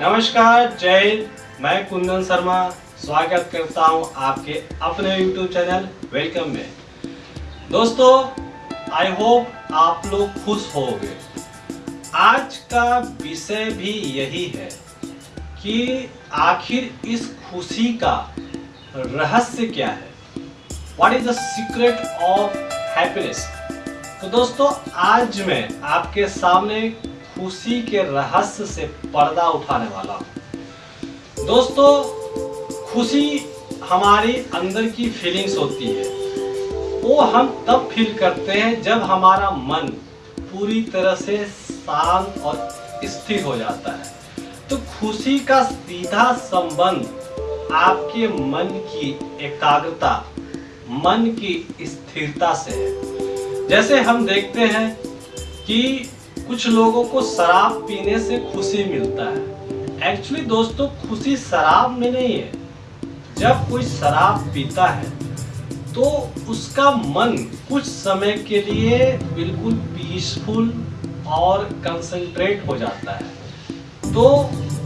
नमस्कार, जय हिंद। मैं कुंदन शर्मा स्वागत करता हूँ आपके अपने YouTube चैनल वेलकम में। दोस्तों आई होप आप लोग खुश होंगे। आज का विषय भी यही है कि आखिर इस खुशी का रहस्य क्या है? What is the secret of happiness तो दोस्तों, आज मैं आपके सामने खुशी के रहस्य से पर्दा उठाने वाला दोस्तों, खुशी हमारी अंदर की फीलिंग्स होती है। वो हम तब फील करते हैं जब हमारा मन पूरी तरह से शांत और स्थिर हो जाता है। तो खुशी का सीधा संबंध आपके मन की एकाग्रता, मन की स्थिरता से है। जैसे हम देखते हैं कि कुछ लोगों को शराब पीने से खुशी मिलता है। एक्चुअली दोस्तों, खुशी शराब में नहीं है। जब कोई शराब पीता है तो उसका मन कुछ समय के लिए बिल्कुल पीसफुल और कंसंट्रेट हो जाता है। तो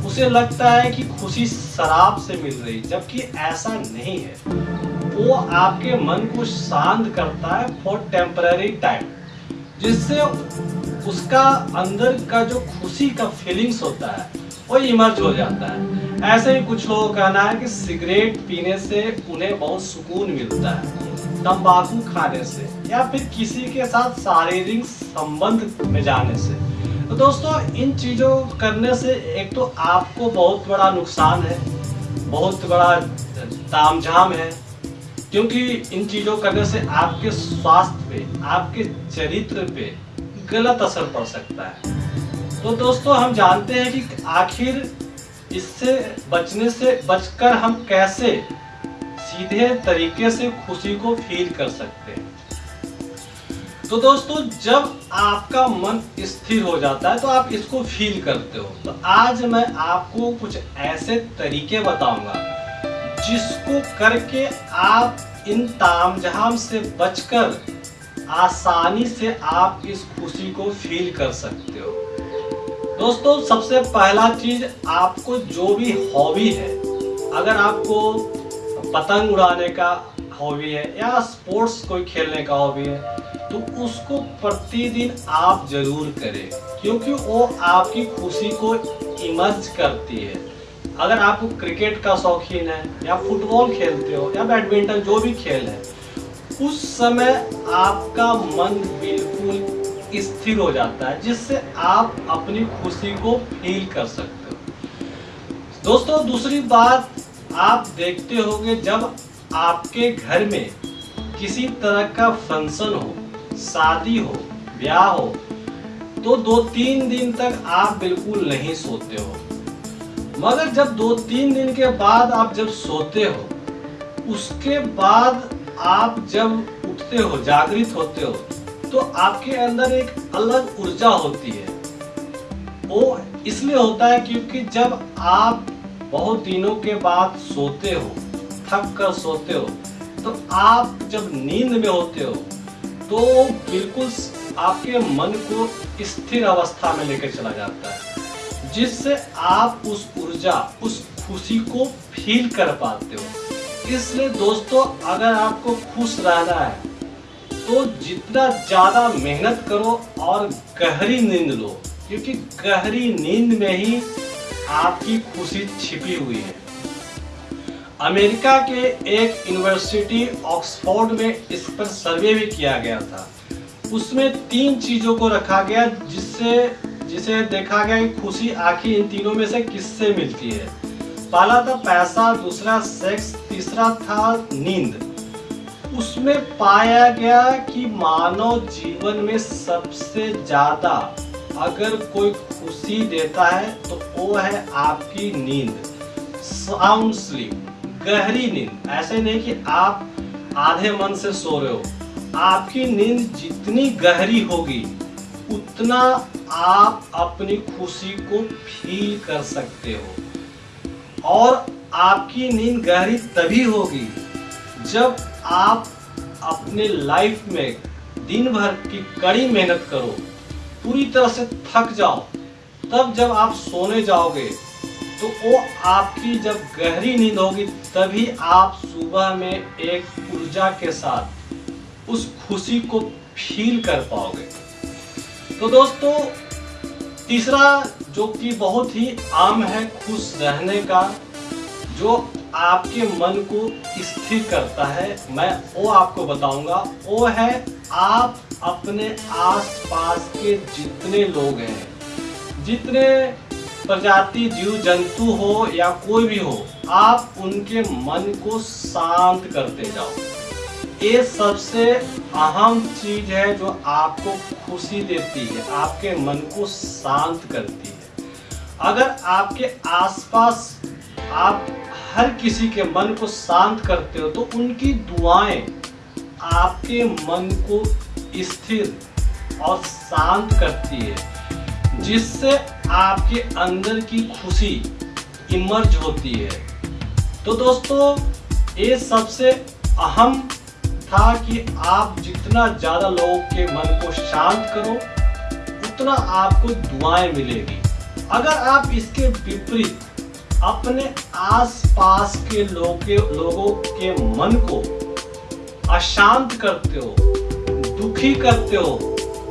उसे लगता है कि खुशी शराब से मिल रही, जबकि ऐसा नहीं है। वो आपके मन को शांत करता है फॉर टेम्पररी टाइम जिससे उसका अंदर का जो खुशी का फीलिंग्स होता है, वो इमर्ज हो जाता है। ऐसे ही कुछ लोगों का कहना है कि सिगरेट पीने से उन्हें बहुत सुकून मिलता है, तंबाकू खाने से या फिर किसी के साथ शारीरिक संबंध में जाने से। तो दोस्तों, इन चीज़ों करने से एक तो आपको बहुत बड़ा नुकसान है, बहुत बड़ा तामझाम है, क्योंकि इन चीज़ों करने से आपके स्वास्थ्य पे, आपके चरित्र पे गलत असर पड़ सकता है। तो दोस्तों, हम जानते हैं कि आखिर इससे बचने से बचकर हम कैसे सीधे तरीके से खुशी को फील कर सकते हैं। तो दोस्तों, जब आपका मन स्थिर हो जाता है तो आप इसको फील करते हो। तो आज मैं आपको कुछ ऐसे तरीके बताऊँगा, जिसको करके आप इन तामझाम से बचकर आसानी से आप इस खुशी को फील कर सकते हो। दोस्तों, सबसे पहला चीज़ आपको जो भी हॉबी है, अगर आपको पतंग उड़ाने का हॉबी है या स्पोर्ट्स कोई खेलने का हॉबी है तो उसको प्रतिदिन आप ज़रूर करें, क्योंकि वो आपकी खुशी को इमर्ज करती है। अगर आपको क्रिकेट का शौकीन है या फुटबॉल खेलते हो या बैडमिंटन जो भी खेल है उस समय आपका मन बिल्कुल स्थिर हो जाता है, जिससे आप अपनी खुशी को फील कर सकते हो। दोस्तों, दूसरी बात आप देखते होंगे, जब आपके घर में किसी तरह का फ़ंक्शन हो, शादी हो, ब्याह हो तो दो तीन दिन तक आप बिल्कुल नहीं सोते हो। मगर जब दो तीन दिन के बाद आप जब सोते हो, उसके बाद आप जब उठते हो, जागृत होते हो तो आपके अंदर एक अलग ऊर्जा होती है। वो इसलिए होता है क्योंकि जब आप बहुत दिनों के बाद सोते हो, थक कर सोते हो तो आप जब नींद में होते हो तो बिल्कुल आपके मन को स्थिर अवस्था में लेकर चला जाता है, जिससे आप उस ऊर्जा, उस खुशी को फील कर पाते हो। इसलिए दोस्तों, अगर आपको खुश रहना है तो जितना ज़्यादा मेहनत करो और गहरी नींद लो, क्योंकि गहरी नींद में ही आपकी खुशी छिपी हुई है। अमेरिका के एक यूनिवर्सिटी, ऑक्सफोर्ड में इस पर सर्वे भी किया गया था। उसमें तीन चीज़ों को रखा गया, जिससे, जिसे देखा गया कि खुशी आखिर इन तीनों में से किससे मिलती है। पहला था पैसा, दूसरा सेक्स तीसरा था नींद। उसमें पाया गया कि मानव जीवन में सबसे ज़्यादा अगर कोई खुशी देता है तो वो है आपकी नींद। साउंड स्लीप गहरी नींद। ऐसे नहीं कि आप आधे मन से सो रहे हो। आपकी नींद जितनी गहरी होगी, उतना आप अपनी खुशी को फील कर सकते हो। और आपकी नींद गहरी तभी होगी जब आप अपने लाइफ में दिन भर की कड़ी मेहनत करो, पूरी तरह से थक जाओ। तब जब आप सोने जाओगे तो वो आपकी जब गहरी नींद होगी, तभी आप सुबह में एक ऊर्जा के साथ उस खुशी को फील कर पाओगे। तो दोस्तों, तीसरा जो कि बहुत ही आम है खुश रहने का जो आपके मन को स्थिर करता है, मैं वो आपको बताऊँगा। वो है, आप अपने आसपास के जितने लोग हैं, जितने प्रजाति, जीव, जंतु हो या कोई भी हो, आप उनके मन को शांत करते जाओ। ये सबसे अहम चीज़ है जो आपको खुशी देती है, आपके मन को शांत करती है। अगर आपके आसपास आप हर किसी के मन को शांत करते हो तो उनकी दुआएँ आपके मन को स्थिर और शांत करती है, जिससे आपके अंदर की खुशी इमर्ज होती है। तो दोस्तों, ये सबसे अहम था कि आप जितना ज़्यादा लोगों के मन को शांत करो, उतना आपको दुआएँ मिलेगी। अगर आप इसके विपरीत अपने आसपास के लोग के लोगों के मन को अशांत करते हो, दुखी करते हो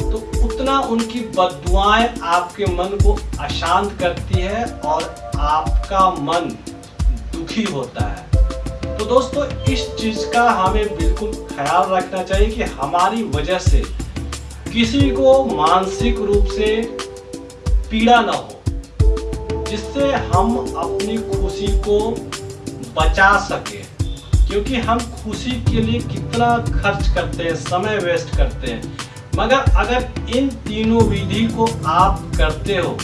तो उतना उनकी बदुआएँ आपके मन को अशांत करती है और आपका मन दुखी होता है। तो दोस्तों, इस चीज़ का हमें बिल्कुल ख्याल रखना चाहिए कि हमारी वजह से किसी को मानसिक रूप से पीड़ा ना हो। जिससे हम अपनी खुशी को बचा सके। क्योंकि हम खुशी के लिए कितना खर्च करते हैं, समय वेस्ट करते हैं। मगर अगर इन तीनों विधि को आप करते हो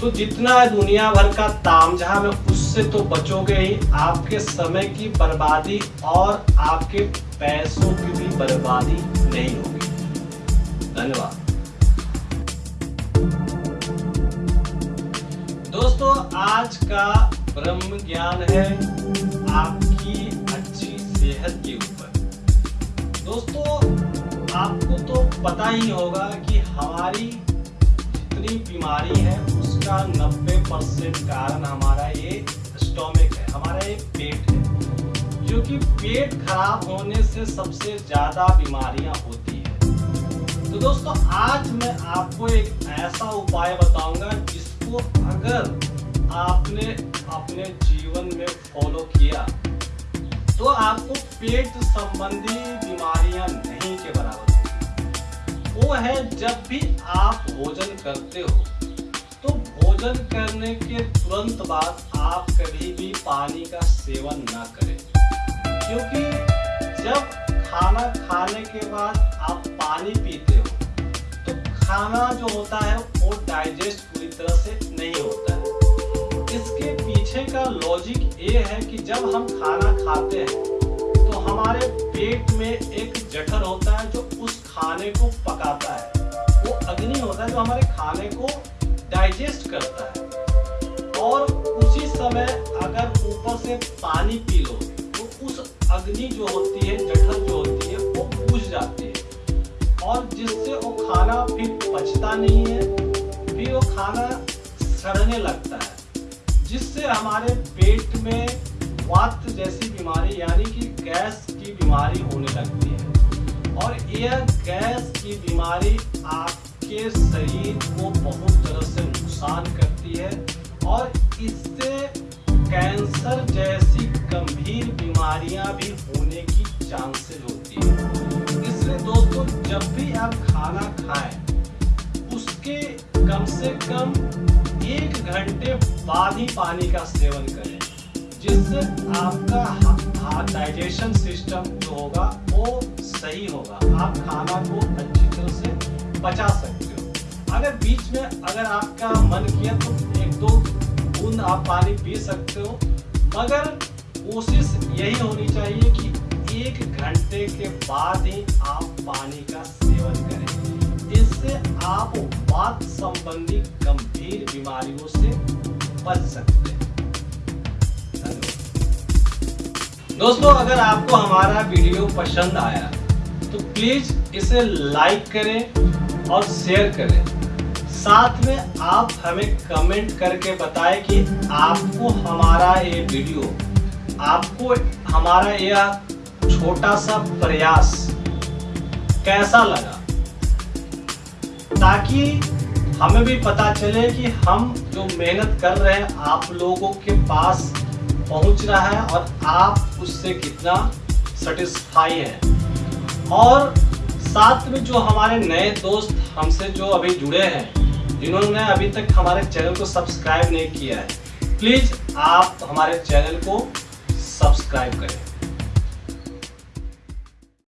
तो जितना दुनिया भर का तामझाम है, उससे तो बचोगे ही। आपके समय की बर्बादी और आपके पैसों की भी बर्बादी नहीं होगी। धन्यवाद। दोस्तों, आज का ब्रह्म ज्ञान है आपकी अच्छी सेहत के ऊपर। दोस्तों, आपको तो पता ही होगा कि हमारी जितनी बीमारी है, उसका 90 परसेंट कारण हमारा ये स्टोमिक है, हमारा ये पेट है। क्योंकि पेट खराब होने से सबसे ज़्यादा बीमारियाँ होती है। तो दोस्तों, आज मैं आपको एक ऐसा उपाय बताऊँगा जिसको अगर आपने अपने जीवन में फॉलो किया तो आपको पेट संबंधी बीमारियाँ नहीं के बराबर वो है जब भी आप भोजन करते हो तो भोजन करने के तुरंत बाद आप कभी भी पानी का सेवन ना करें। क्योंकि जब खाना खाने के बाद आप पानी पीते हो तो खाना जो होता है वो डाइजेस्ट पूरी तरह से नहीं होता है। इसके पीछे का लॉजिक ये है कि जब हम खाना खाते हैं तो हमारे पेट में एक जठर होता है जो उस खाने को पकाता है। वो अग्नि होता है जो हमारे खाने को डाइजेस्ट करता है। और उसी समय अगर ऊपर से पानी पी लो तो उस अग्नि जो होती है, जठर पचता नहीं है, फिर वो खाना सड़ने लगता है, जिससे हमारे पेट में वात जैसी बीमारी, यानी कि गैस की बीमारी होने लगती है। और यह गैस की बीमारी आपके शरीर को बहुत तरह से नुकसान करती है, और इससे कैंसर जैसी गंभीर बीमारियाँ भी होने की चांसेस होती है। इसलिए दोस्तों, जब भी आप खाना खाएँ उसके कम से कम एक घंटे बाद ही पानी का सेवन करें, जिससे आपका डाइजेशन सिस्टम जो होगा, वो सही होगा। आप खाना को अच्छी तरह से पचा सकते हो। अगर बीच में अगर आपका मन किया तो एक दो बूंद आप पानी पी सकते हो, मगर कोशिश यही होनी चाहिए कि एक घंटे के बाद ही आप पानी का आप वात संबंधी गंभीर बीमारियों से बच सकते हैं। दोस्तों, अगर आपको हमारा वीडियो पसंद आया तो प्लीज़ इसे लाइक करें और शेयर करें। साथ में आप हमें कमेंट करके बताएँ कि आपको हमारा ये वीडियो, आपको हमारा यह छोटा सा प्रयास कैसा लगा? ताकि हमें भी पता चले कि हम जो मेहनत कर रहे हैं, आप लोगों के पास पहुँच रहा है और आप उससे कितना सेटिस्फाई हैं। और साथ में जो हमारे नए दोस्त हमसे जो अभी जुड़े हैं, जिन्होंने अभी तक हमारे चैनल को सब्सक्राइब नहीं किया है प्लीज़ आप हमारे चैनल को सब्सक्राइब करें।